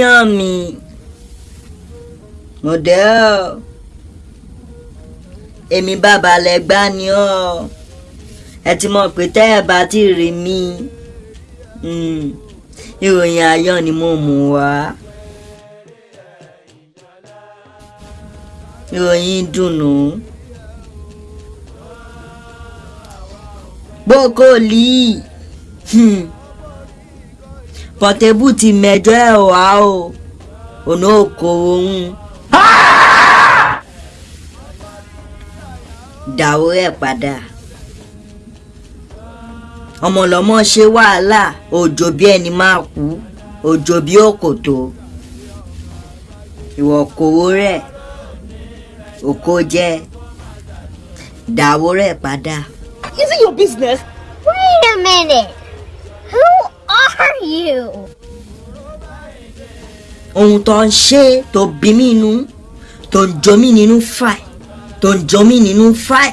èèyàn mi. Mo dé ọ. Èmi bàbá lẹ́gbà ni ọ. Ẹ ti mọ̀ pé tẹ́ ẹ bá ti rí mi mm, ìròyìn ayọ̀ ni mo mú wá. Ìròyìn dùnú gbókòlì pọ̀tẹ́bù ti mẹjọ ẹ̀ wá o ọ̀nà òkòwò ń dàwó ẹ̀ padà ọmọlọmọ ṣe wàhálà òjò bí ẹni máa kú òjò bí òkòtó ìwọ kòwó rẹ̀ òkò jẹ dàwó rẹ̀ padà. Is it your business? Wait a minute. You? ohun tó ń ṣe tó bí mi nínú tó ń jọ mí nínú fàì tó ń jọ mí nínú fàì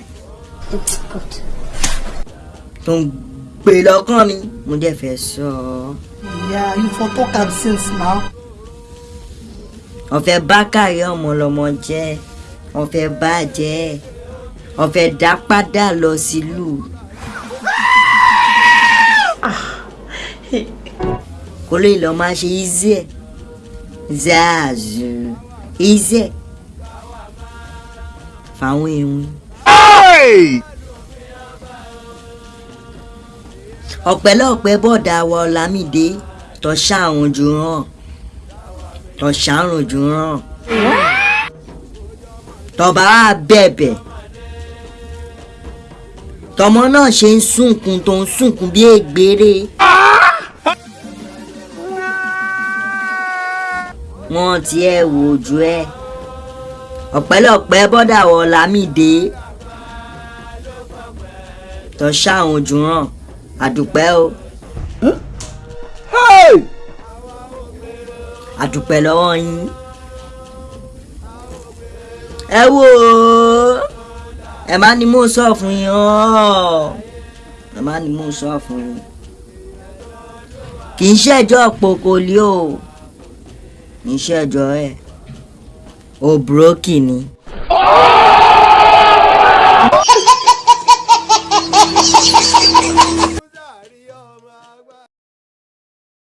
tó ń gbé lọ́kàn mi mo dẹ̀ fẹ́ sọ. Yeah, you for talk am since now. ọ̀fẹ́ bákàrí ọmọlọmọ jẹ́ ọ̀fẹ́ bàjẹ́ ọ̀fẹ́ dá padà lọ sílùú. Ṣe easy ẹ̀. Zazu. Ẹ̀. Fáwọn èèyàn. ọ̀pẹ̀lọpẹ̀ bọ̀dà wa ọ̀làmídé tọ́ṣà àwọn ojú hàn tọ́ṣà àrùn ojú hàn tọba á bẹ̀bẹ̀. Tọmọ náà ṣe ń sunkún tó ń sunkún bí ègbére. Wọ́n ti ẹ̀ wò ojú ẹ̀. Ọ̀pẹ̀lọpẹ̀ bọ́dà wọ lámìdé tọ́ṣà àwọn ojú hàn àdùpẹ́ o. Àdùpẹ́ lọ́wọ́ yín. Ẹ wò ó ẹ má ní mò ń sọ fún yín ọ́ ẹ má ní mò ń sọ fún yín. Kì í ṣẹjọ́ pokoli o kì í ṣẹjọ́ ẹ̀ òbúrókì ni.